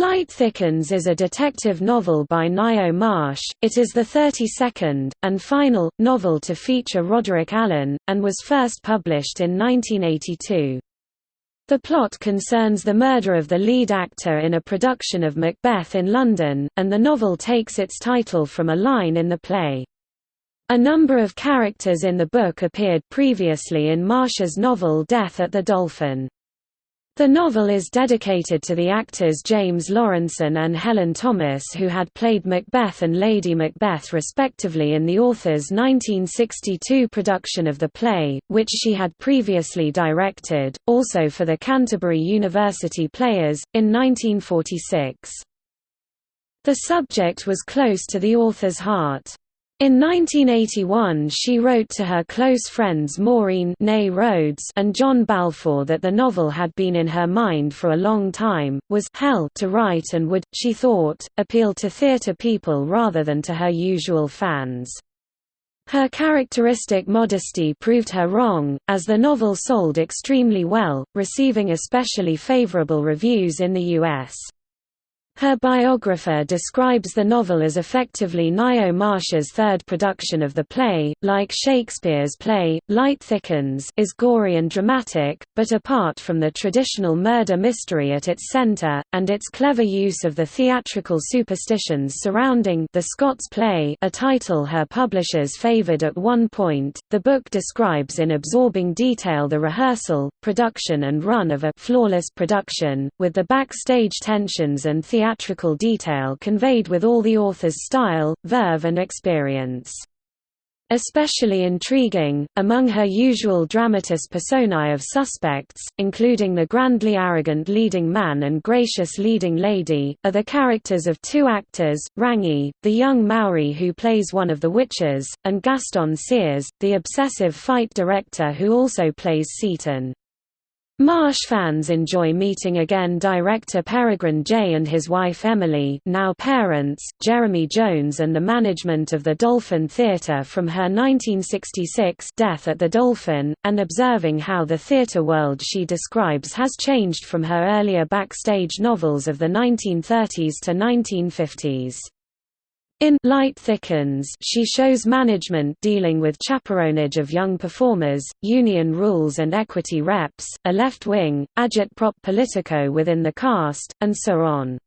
Light Thickens is a detective novel by Ngaio Marsh. It is the 32nd, and final, novel to feature Roderick Alleyn, and was first published in 1982. The plot concerns the murder of the lead actor in a production of Macbeth in London, and the novel takes its title from a line in the play. A number of characters in the book appeared previously in Marsh's novel Death at the Dolphin. The novel is dedicated to the actors James Lawrenson and Helen Thomas who had played Macbeth and Lady Macbeth respectively in the author's 1962 production of the play, which she had previously directed, also for the Canterbury University Players, in 1946. The subject was close to the author's heart. In 1981 she wrote to her close friends Maureen Rhodes and John Balfour that the novel had been in her mind for a long time, was hell to write and would, she thought, appeal to theatre people rather than to her usual fans. Her characteristic modesty proved her wrong, as the novel sold extremely well, receiving especially favourable reviews in the US. Her biographer describes the novel as effectively Ngaio Marsh's third production of the play. Like Shakespeare's play, Light Thickens is gory and dramatic, but apart from the traditional murder mystery at its center, and its clever use of the theatrical superstitions surrounding the Scots play a title her publishers favored at one point, the book describes in absorbing detail the rehearsal, production and run of a flawless production, with the backstage tensions and theatrical theatrical detail conveyed with all the author's style, verve and experience. Especially intriguing, among her usual dramatis personae of suspects, including the grandly arrogant leading man and gracious leading lady, are the characters of two actors, Rangi, the young Maori who plays one of the witches, and Gaston Sears, the obsessive fight director who also plays Seyton. Marsh fans enjoy meeting again director Peregrine Jay and his wife Emily now parents, Jeremy Jones and the management of the Dolphin Theatre from her 1966 Death at the Dolphin, and observing how the theatre world she describes has changed from her earlier backstage novels of the 1930s to 1950s. In Light Thickens she shows management dealing with chaperonage of young performers, union rules and equity reps, a left-wing, agitprop politico within the cast, and so on.